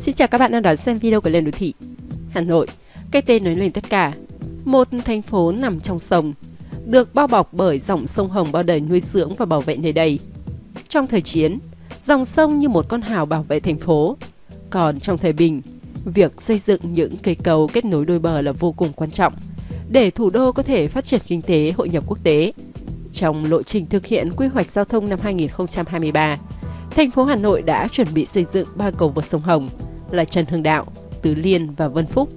Xin chào các bạn đang đón xem video của Lên Đô Thị Hà Nội, cái tên nói lên tất cả. Một thành phố nằm trong sông Được bao bọc bởi dòng sông Hồng bao đời nuôi dưỡng và bảo vệ nơi đây. Trong thời chiến, dòng sông như một con hào bảo vệ thành phố. Còn trong thời bình, việc xây dựng những cây cầu kết nối đôi bờ là vô cùng quan trọng để thủ đô có thể phát triển kinh tế hội nhập quốc tế. Trong lộ trình thực hiện quy hoạch giao thông năm 2023, thành phố Hà Nội đã chuẩn bị xây dựng ba cầu vượt sông Hồng là Trần Hưng Đạo, Tứ Liên và Vân Phúc.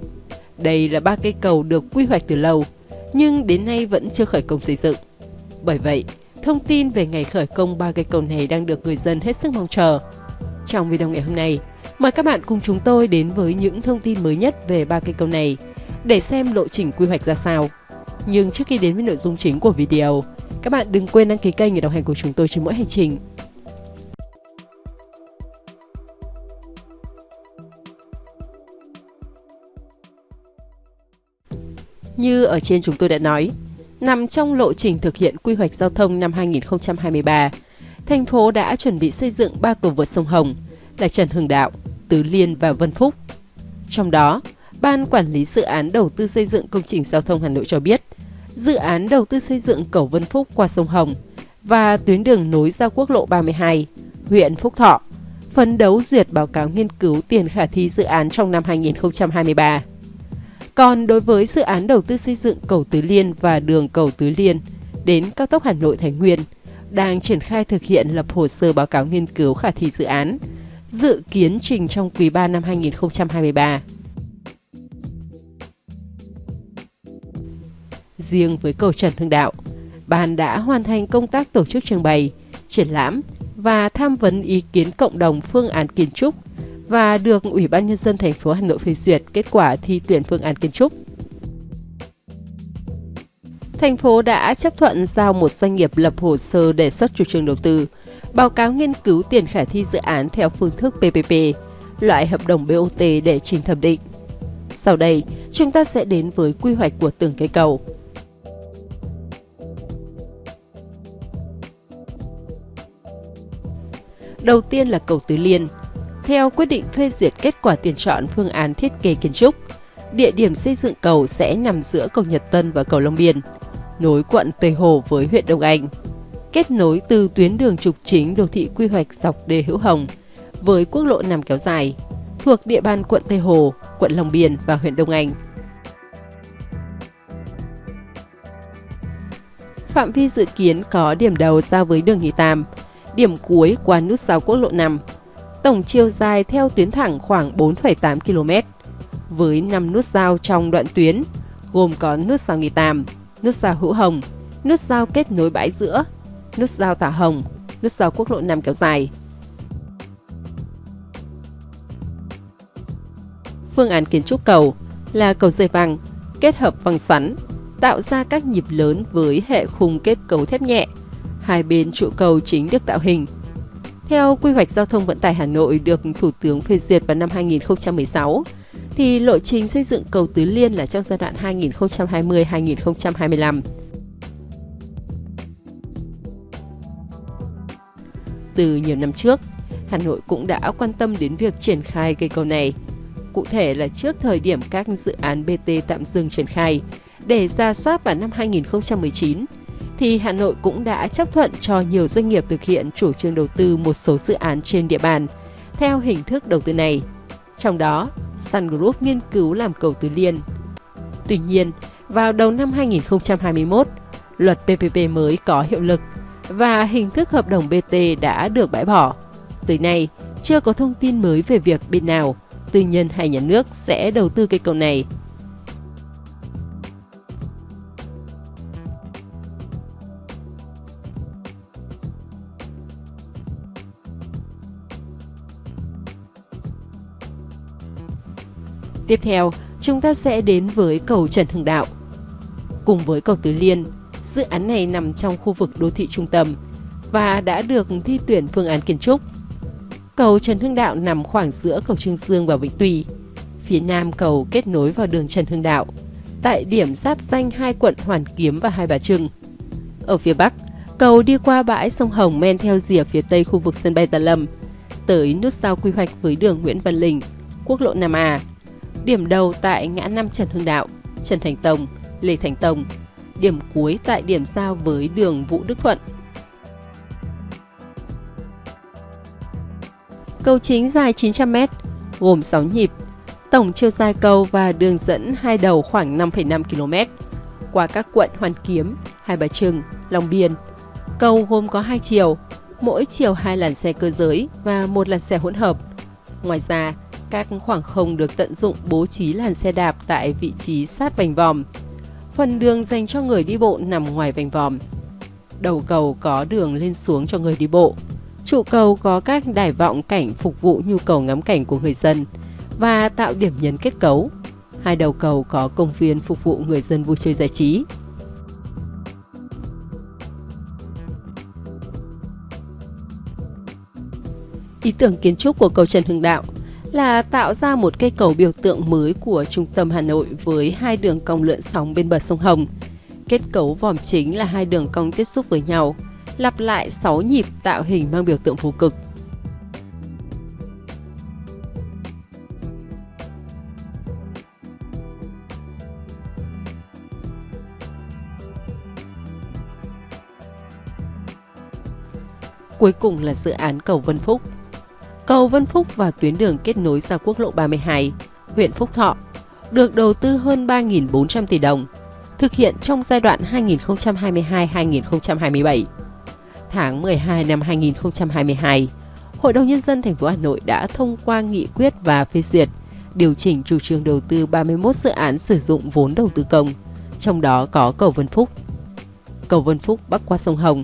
Đây là ba cây cầu được quy hoạch từ lâu, nhưng đến nay vẫn chưa khởi công xây dựng. Bởi vậy, thông tin về ngày khởi công ba cây cầu này đang được người dân hết sức mong chờ. Trong video ngày hôm nay, mời các bạn cùng chúng tôi đến với những thông tin mới nhất về ba cây cầu này để xem lộ trình quy hoạch ra sao. Nhưng trước khi đến với nội dung chính của video, các bạn đừng quên đăng ký kênh để đồng hành cùng chúng tôi trên mỗi hành trình. Như ở trên chúng tôi đã nói, nằm trong lộ trình thực hiện quy hoạch giao thông năm 2023, thành phố đã chuẩn bị xây dựng ba cầu vượt sông Hồng là Trần Hưng Đạo, Tứ Liên và Vân Phúc. Trong đó, Ban Quản lý Dự án Đầu tư xây dựng công trình giao thông Hà Nội cho biết, dự án đầu tư xây dựng cầu Vân Phúc qua sông Hồng và tuyến đường nối ra quốc lộ 32, huyện Phúc Thọ, phấn đấu duyệt báo cáo nghiên cứu tiền khả thi dự án trong năm 2023. Còn đối với dự án đầu tư xây dựng cầu Tứ Liên và đường cầu Tứ Liên đến cao tốc Hà Nội Thái Nguyên, đang triển khai thực hiện lập hồ sơ báo cáo nghiên cứu khả thi dự án, dự kiến trình trong quý 3 năm 2023. Riêng với cầu Trần Hưng Đạo, ban đã hoàn thành công tác tổ chức trưng bày, triển lãm và tham vấn ý kiến cộng đồng phương án kiến trúc và được Ủy ban Nhân dân thành phố Hà Nội phê duyệt kết quả thi tuyển phương án kiến trúc. Thành phố đã chấp thuận giao một doanh nghiệp lập hồ sơ đề xuất chủ trương đầu tư, báo cáo nghiên cứu tiền khả thi dự án theo phương thức PPP, loại hợp đồng BOT để trình thẩm định. Sau đây, chúng ta sẽ đến với quy hoạch của từng cây cầu. Đầu tiên là cầu Tứ Liên. Theo quyết định phê duyệt kết quả tuyển chọn phương án thiết kế kiến trúc, địa điểm xây dựng cầu sẽ nằm giữa cầu Nhật Tân và cầu Long Biên, nối quận Tây Hồ với huyện Đông Anh, kết nối từ tuyến đường trục chính đô thị quy hoạch dọc đê Hữu Hồng với quốc lộ nằm kéo dài, thuộc địa bàn quận Tây Hồ, quận Long Biên và huyện Đông Anh. Phạm vi dự kiến có điểm đầu giao với đường Nhị Tam, điểm cuối qua nút giao quốc lộ 5. Tổng chiều dài theo tuyến thẳng khoảng 4,8 km, với 5 nút giao trong đoạn tuyến, gồm có nút giao Nghi Tàm, nút giao Hữu Hồng, nút giao kết nối bãi giữa, nút giao Tả Hồng, nút giao quốc lộ 5 kéo dài. Phương án kiến trúc cầu là cầu dây văng kết hợp văng xoắn, tạo ra các nhịp lớn với hệ khung kết cấu thép nhẹ hai bên trụ cầu chính được tạo hình. Theo quy hoạch giao thông vận tải Hà Nội được Thủ tướng phê duyệt vào năm 2016, thì lộ trình xây dựng cầu Tứ Liên là trong giai đoạn 2020-2025. Từ nhiều năm trước, Hà Nội cũng đã quan tâm đến việc triển khai cây cầu này. Cụ thể là trước thời điểm các dự án BT tạm dừng triển khai, để ra soát vào năm 2019, thì Hà Nội cũng đã chấp thuận cho nhiều doanh nghiệp thực hiện chủ trương đầu tư một số dự án trên địa bàn theo hình thức đầu tư này. Trong đó, Sun Group nghiên cứu làm cầu Tứ Liên. Tuy nhiên, vào đầu năm 2021, luật PPP mới có hiệu lực và hình thức hợp đồng BT đã được bãi bỏ. Tới nay, chưa có thông tin mới về việc bên nào, tư nhân hay nhà nước sẽ đầu tư cây cầu này Tiếp theo, chúng ta sẽ đến với cầu Trần Hưng Đạo. Cùng với cầu Tứ Liên, dự án này nằm trong khu vực đô thị trung tâm và đã được thi tuyển phương án kiến trúc. Cầu Trần Hưng Đạo nằm khoảng giữa cầu Trương Dương và Vĩnh Tùy. Phía nam cầu kết nối vào đường Trần Hưng Đạo, tại điểm giáp danh hai quận Hoàn Kiếm và Hai Bà Trưng. Ở phía bắc, cầu đi qua bãi sông Hồng men theo rìa phía tây khu vực sân bay Tà Lâm, tới nút giao quy hoạch với đường Nguyễn Văn Linh quốc lộ 5A. Điểm đầu tại ngã năm Trần Hưng Đạo, Trần Thành Tông, Lê Thành Tông. Điểm cuối tại điểm giao với đường Vũ Đức Thuận. Cầu chính dài 900m, gồm 6 nhịp. Tổng chiều dài cầu và đường dẫn hai đầu khoảng 5,5 km qua các quận Hoàn Kiếm, Hai Bà Trưng, Long Biên. Cầu gồm có hai chiều, mỗi chiều hai làn xe cơ giới và một làn xe hỗn hợp. Ngoài ra, các khoảng không được tận dụng bố trí làn xe đạp tại vị trí sát vành vòm. Phần đường dành cho người đi bộ nằm ngoài vành vòm. Đầu cầu có đường lên xuống cho người đi bộ. Trụ cầu có các đài vọng cảnh phục vụ nhu cầu ngắm cảnh của người dân và tạo điểm nhấn kết cấu. Hai đầu cầu có công viên phục vụ người dân vui chơi giải trí. Ý tưởng kiến trúc của cầu Trần Hưng Đạo là tạo ra một cây cầu biểu tượng mới của trung tâm Hà Nội với hai đường cong lượn sóng bên bờ sông Hồng. Kết cấu vòm chính là hai đường cong tiếp xúc với nhau, lặp lại 6 nhịp tạo hình mang biểu tượng phù cực. Cuối cùng là dự án cầu Vân Phúc. Cầu Vân Phúc và tuyến đường kết nối ra quốc lộ 32, huyện Phúc Thọ, được đầu tư hơn 3.400 tỷ đồng, thực hiện trong giai đoạn 2022-2027. Tháng 12 năm 2022, Hội đồng Nhân dân thành phố Hà Nội đã thông qua nghị quyết và phê duyệt điều chỉnh chủ trương đầu tư 31 dự án sử dụng vốn đầu tư công, trong đó có cầu Vân Phúc. Cầu Vân Phúc bắc qua sông Hồng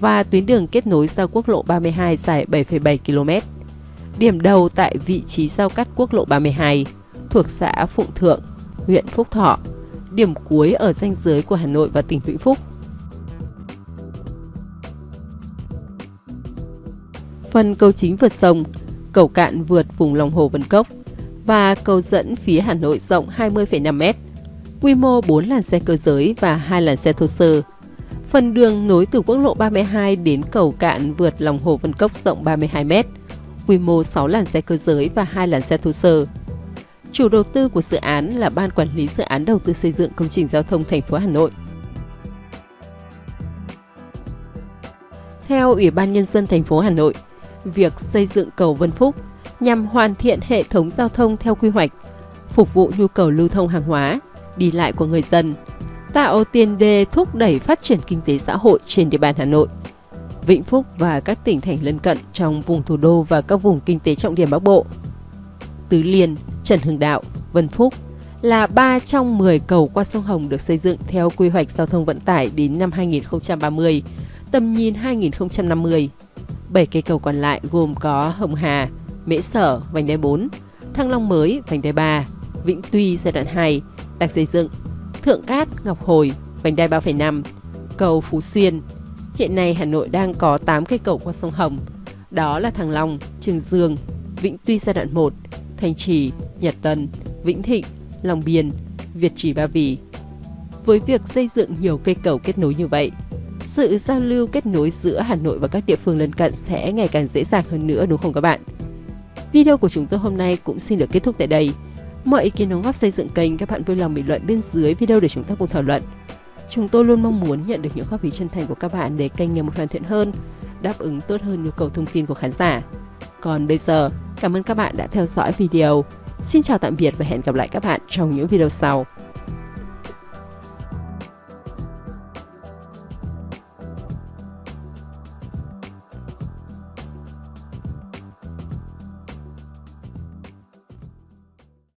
và tuyến đường kết nối ra quốc lộ 32 dài 7,7 km điểm đầu tại vị trí giao cắt quốc lộ 32 thuộc xã Phụng Thượng, huyện Phúc Thọ, điểm cuối ở ranh giới của Hà Nội và tỉnh Vĩnh Phúc. Phần cầu chính vượt sông, cầu cạn vượt vùng lòng hồ Vân Cốc và cầu dẫn phía Hà Nội rộng 20,5m, quy mô 4 làn xe cơ giới và 2 làn xe thô sơ. Phần đường nối từ quốc lộ 32 đến cầu cạn vượt lòng hồ Vân Cốc rộng 32m, quy mô 6 làn xe cơ giới và 2 làn xe thô sơ. Chủ đầu tư của dự án là Ban Quản lý Dự án Đầu tư xây dựng công trình giao thông thành phố Hà Nội. Theo Ủy ban Nhân dân thành phố Hà Nội, việc xây dựng cầu Vân Phúc nhằm hoàn thiện hệ thống giao thông theo quy hoạch, phục vụ nhu cầu lưu thông hàng hóa, đi lại của người dân, tạo tiền đề thúc đẩy phát triển kinh tế xã hội trên địa bàn Hà Nội Vĩnh Phúc và các tỉnh thành lân cận trong vùng thủ đô và các vùng kinh tế trọng điểm Bắc Bộ. Tứ Liên, Trần Hưng Đạo, Vân Phúc là 3 trong 10 cầu qua sông Hồng được xây dựng theo quy hoạch giao thông vận tải đến năm 2030, tầm nhìn 2050. 7 cây cầu còn lại gồm có Hồng Hà, Mễ Sở, vành đai 4, Thăng Long Mới, vành đai 3, Vĩnh Tuy giai đoạn 2 đang xây dựng, Thượng Cát, Ngọc Hồi, vành đai 3,5, cầu Phú Xuyên, Hiện nay Hà Nội đang có 8 cây cầu qua sông Hồng. Đó là Thăng Long, Trường Dương, Vĩnh Tuy giai đoạn 1, Thanh Trì, Nhật Tân, Vĩnh Thịnh, Long Biên, Việt Trì Ba Vì. Với việc xây dựng nhiều cây cầu kết nối như vậy, sự giao lưu kết nối giữa Hà Nội và các địa phương lân cận sẽ ngày càng dễ dàng hơn nữa đúng không các bạn? Video của chúng tôi hôm nay cũng xin được kết thúc tại đây. Mọi ý kiến đóng góp xây dựng kênh các bạn vui lòng bình luận bên dưới video để chúng ta cùng thảo luận. Chúng tôi luôn mong muốn nhận được những góp ý chân thành của các bạn để kênh ngày một hoàn thiện hơn, đáp ứng tốt hơn nhu cầu thông tin của khán giả. Còn bây giờ, cảm ơn các bạn đã theo dõi video. Xin chào tạm biệt và hẹn gặp lại các bạn trong những video sau.